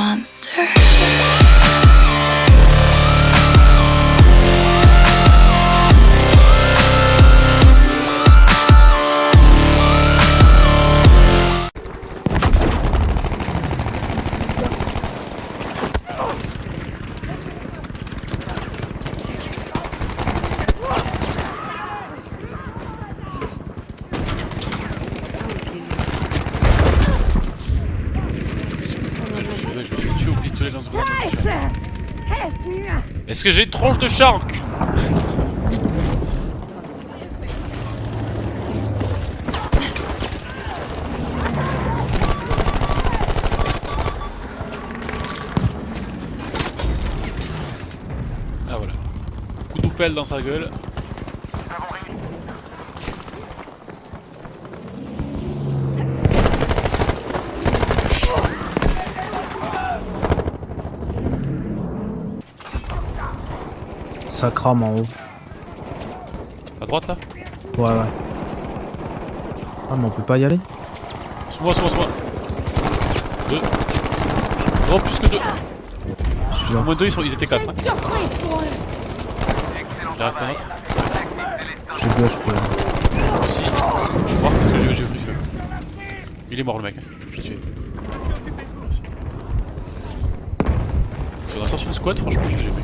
monster. Dans ce! Est-ce que j'ai une tronche de chat cul? Ah voilà. Coup de pelle dans sa gueule. Ça crame en haut. À droite là Ouais, ouais. Ah, mais on peut pas y aller Sous moi, sous moi, sous moi. Deux. Oh, plus que deux. Au moins deux, ils, sont, ils étaient quatre. Hein. une surprise pour eux! Il en reste un autre. J'ai gauche pour là. Aussi. Je crois parce que j'ai j'ai pris feu. Il est mort le mec. hein. Je l'ai tué. Merci. Si on a sorti une squad, franchement, j'ai jamais.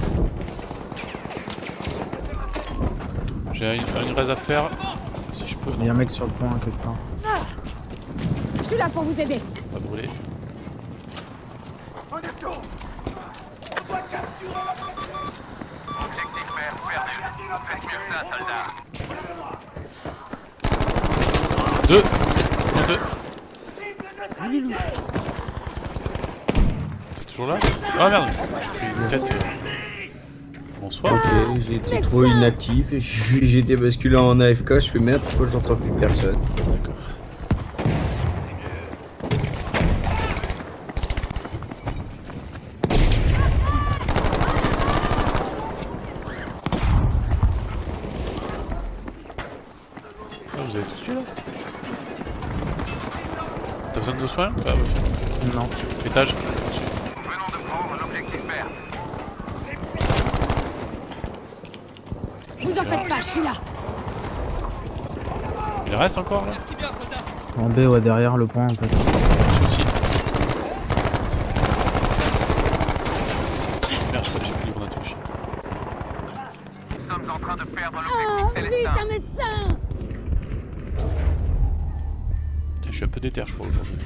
J'ai une, une raise à faire. Si je peux. Il y a un mec sur le pont hein, quelque part. Je suis là pour vous aider! pas brûler. Objectif vert perdu. Faites mieux que ça, soldat. Deux. Un, deux. T'es toujours là? Ah merde J'ai pris une tête. Bonsoir. Ok, j'ai été trop inactif et été basculé en AFK, je fais merde, pourquoi j'entends plus personne D'accord. Ah, vous avez tous tué là T'as besoin de soins? Ah ouais. Non. Étage. Venons de prendre l'objectif vert. Vous en faites pas, je suis là! Il reste encore là En B, ouais, derrière le pont en fait. Souci. Merde, je crois que j'ai plus libre touche. Nous sommes en train de perdre Oh, vite, un médecin! Je suis un peu déter, je crois, aujourd'hui.